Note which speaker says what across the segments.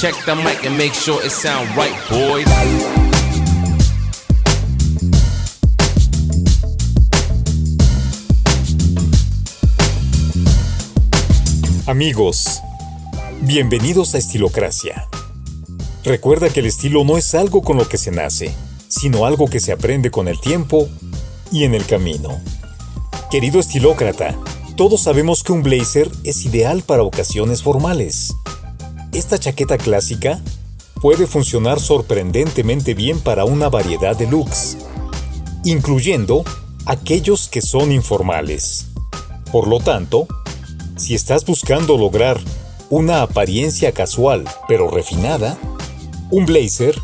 Speaker 1: Check the mic and make sure it sound right, boys.
Speaker 2: Amigos, bienvenidos a Estilocracia. Recuerda que el estilo no es algo con lo que se nace, sino algo que se aprende con el tiempo y en el camino. Querido estilócrata, todos sabemos que un blazer es ideal para ocasiones formales. Esta chaqueta clásica puede funcionar sorprendentemente bien para una variedad de looks, incluyendo aquellos que son informales. Por lo tanto, si estás buscando lograr una apariencia casual pero refinada, un blazer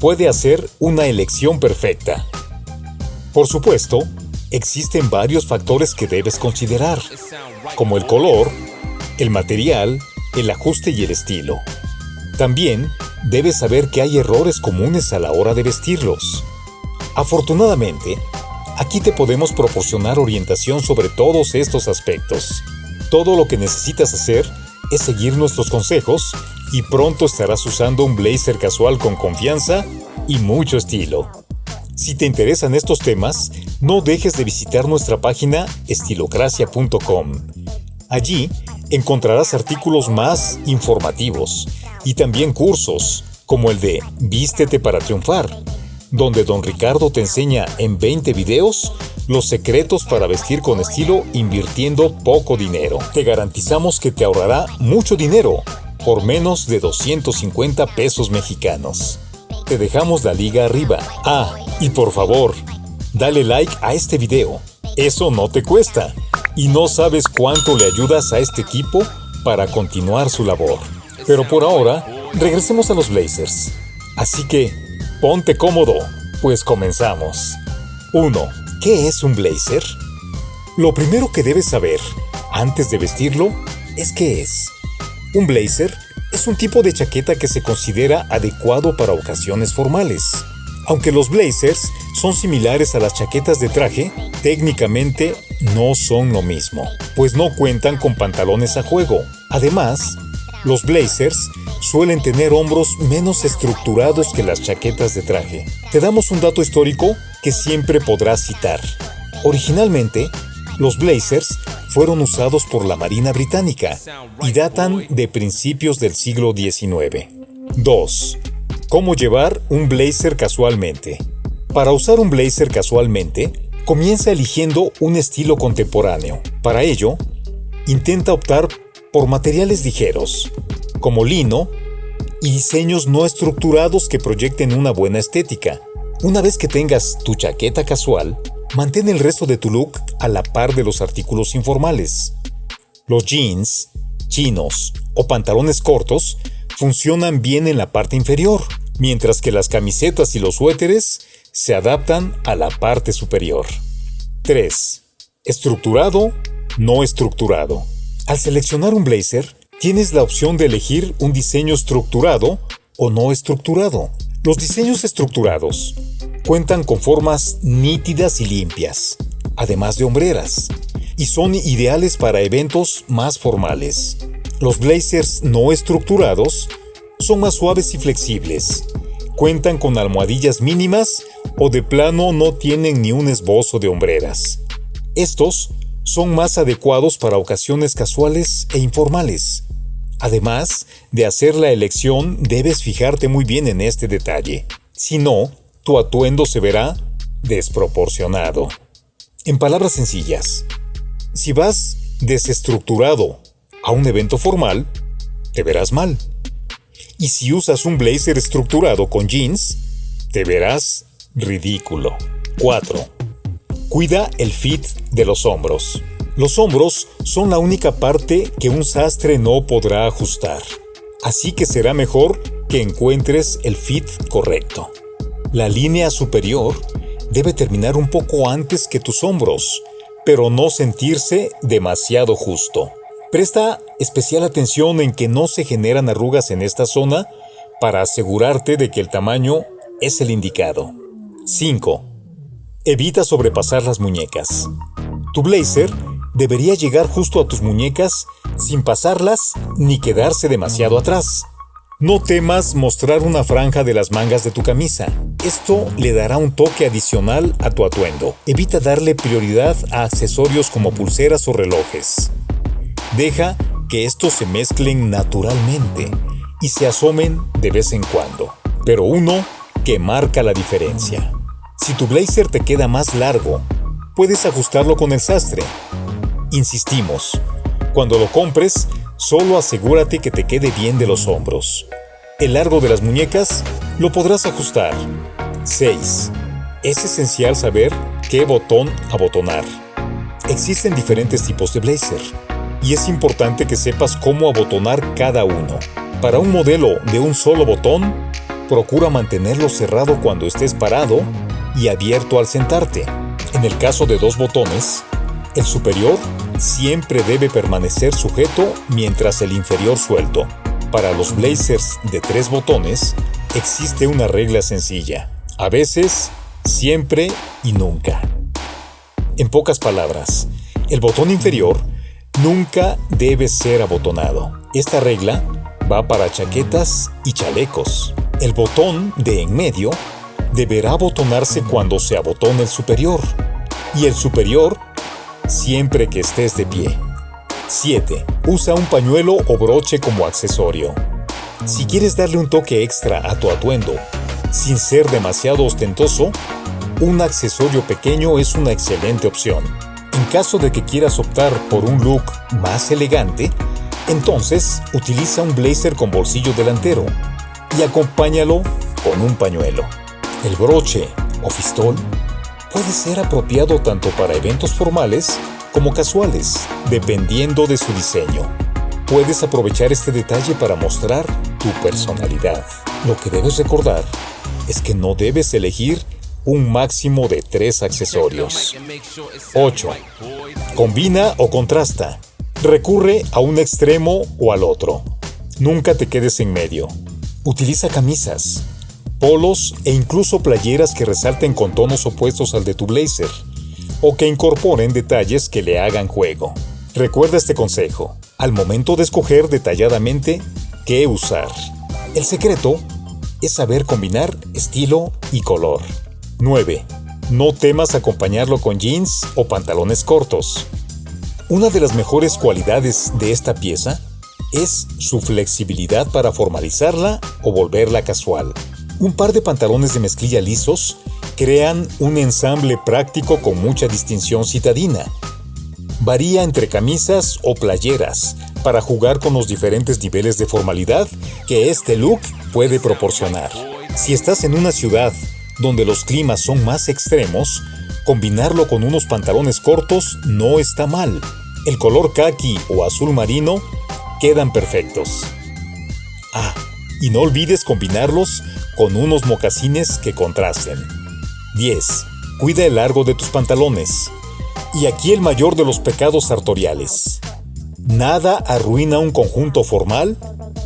Speaker 2: puede hacer una elección perfecta. Por supuesto, existen varios factores que debes considerar, como el color, el material, el ajuste y el estilo. También debes saber que hay errores comunes a la hora de vestirlos. Afortunadamente, aquí te podemos proporcionar orientación sobre todos estos aspectos. Todo lo que necesitas hacer es seguir nuestros consejos y pronto estarás usando un blazer casual con confianza y mucho estilo. Si te interesan estos temas, no dejes de visitar nuestra página estilocracia.com. Allí encontrarás artículos más informativos y también cursos, como el de Vístete para triunfar, donde don Ricardo te enseña en 20 videos los secretos para vestir con estilo invirtiendo poco dinero. Te garantizamos que te ahorrará mucho dinero por menos de 250 pesos mexicanos. Te dejamos la liga arriba. Ah, y por favor, dale like a este video. Eso no te cuesta. Y no sabes cuánto le ayudas a este equipo para continuar su labor. Pero por ahora, regresemos a los Blazers. Así que, ponte cómodo, pues comenzamos. 1. ¿Qué es un blazer? Lo primero que debes saber, antes de vestirlo, es qué es. Un blazer es un tipo de chaqueta que se considera adecuado para ocasiones formales. Aunque los blazers son similares a las chaquetas de traje, técnicamente no son lo mismo, pues no cuentan con pantalones a juego. Además, los blazers suelen tener hombros menos estructurados que las chaquetas de traje. Te damos un dato histórico que siempre podrás citar. Originalmente, los blazers fueron usados por la Marina Británica y datan de principios del siglo XIX. 2. ¿Cómo llevar un blazer casualmente? Para usar un blazer casualmente, comienza eligiendo un estilo contemporáneo. Para ello, intenta optar por materiales ligeros, como lino, y diseños no estructurados que proyecten una buena estética. Una vez que tengas tu chaqueta casual, mantén el resto de tu look a la par de los artículos informales. Los jeans, chinos o pantalones cortos funcionan bien en la parte inferior, mientras que las camisetas y los suéteres se adaptan a la parte superior. 3. Estructurado, no estructurado. Al seleccionar un blazer, tienes la opción de elegir un diseño estructurado o no estructurado. Los diseños estructurados cuentan con formas nítidas y limpias, además de hombreras, y son ideales para eventos más formales. Los blazers no estructurados son más suaves y flexibles, cuentan con almohadillas mínimas o de plano no tienen ni un esbozo de hombreras. Estos son más adecuados para ocasiones casuales e informales. Además de hacer la elección, debes fijarte muy bien en este detalle. Si no, tu atuendo se verá desproporcionado. En palabras sencillas, si vas desestructurado a un evento formal, te verás mal. Y si usas un blazer estructurado con jeans, te verás ridículo. 4. Cuida el fit de los hombros. Los hombros son la única parte que un sastre no podrá ajustar, así que será mejor que encuentres el fit correcto. La línea superior debe terminar un poco antes que tus hombros, pero no sentirse demasiado justo. Presta especial atención en que no se generan arrugas en esta zona para asegurarte de que el tamaño es el indicado. 5. Evita sobrepasar las muñecas. Tu blazer debería llegar justo a tus muñecas sin pasarlas ni quedarse demasiado atrás. No temas mostrar una franja de las mangas de tu camisa. Esto le dará un toque adicional a tu atuendo. Evita darle prioridad a accesorios como pulseras o relojes. Deja que estos se mezclen naturalmente y se asomen de vez en cuando. Pero uno que marca la diferencia. Si tu blazer te queda más largo, puedes ajustarlo con el sastre. Insistimos, cuando lo compres, solo asegúrate que te quede bien de los hombros. El largo de las muñecas lo podrás ajustar. 6. Es esencial saber qué botón abotonar. Existen diferentes tipos de blazer y es importante que sepas cómo abotonar cada uno. Para un modelo de un solo botón, procura mantenerlo cerrado cuando estés parado y abierto al sentarte. En el caso de dos botones, el superior siempre debe permanecer sujeto mientras el inferior suelto. Para los blazers de tres botones, existe una regla sencilla. A veces, siempre y nunca. En pocas palabras, el botón inferior nunca debe ser abotonado. Esta regla va para chaquetas y chalecos. El botón de en medio deberá abotonarse cuando se abotone el superior y el superior siempre que estés de pie. 7. Usa un pañuelo o broche como accesorio. Si quieres darle un toque extra a tu atuendo, sin ser demasiado ostentoso, un accesorio pequeño es una excelente opción. En caso de que quieras optar por un look más elegante, entonces utiliza un blazer con bolsillo delantero y acompáñalo con un pañuelo. El broche o fistol puede ser apropiado tanto para eventos formales como casuales, dependiendo de su diseño. Puedes aprovechar este detalle para mostrar tu personalidad. Lo que debes recordar es que no debes elegir un máximo de tres accesorios. 8. Combina o contrasta. Recurre a un extremo o al otro. Nunca te quedes en medio. Utiliza camisas, polos e incluso playeras que resalten con tonos opuestos al de tu blazer o que incorporen detalles que le hagan juego. Recuerda este consejo al momento de escoger detalladamente qué usar. El secreto es saber combinar estilo y color. 9. No temas acompañarlo con jeans o pantalones cortos. Una de las mejores cualidades de esta pieza es su flexibilidad para formalizarla o volverla casual. Un par de pantalones de mezclilla lisos crean un ensamble práctico con mucha distinción citadina. Varía entre camisas o playeras para jugar con los diferentes niveles de formalidad que este look puede proporcionar. Si estás en una ciudad donde los climas son más extremos, combinarlo con unos pantalones cortos no está mal. El color khaki o azul marino quedan perfectos. Ah, y no olvides combinarlos con unos mocasines que contrasten. 10. Cuida el largo de tus pantalones. Y aquí el mayor de los pecados sartoriales. Nada arruina un conjunto formal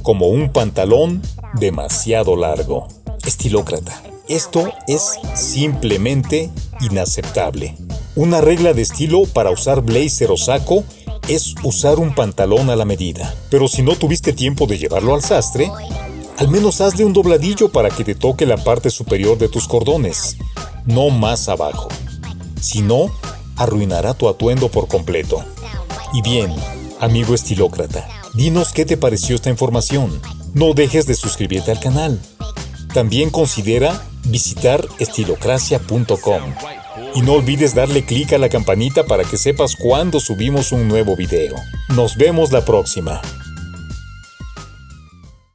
Speaker 2: como un pantalón demasiado largo. Estilócrata. Esto es simplemente inaceptable. Una regla de estilo para usar blazer o saco es usar un pantalón a la medida. Pero si no tuviste tiempo de llevarlo al sastre, al menos hazle un dobladillo para que te toque la parte superior de tus cordones, no más abajo. Si no, arruinará tu atuendo por completo. Y bien, amigo estilócrata, dinos qué te pareció esta información. No dejes de suscribirte al canal. También considera visitar estilocracia.com. Y no olvides darle clic a la campanita para que sepas cuando subimos un nuevo video. Nos vemos la próxima.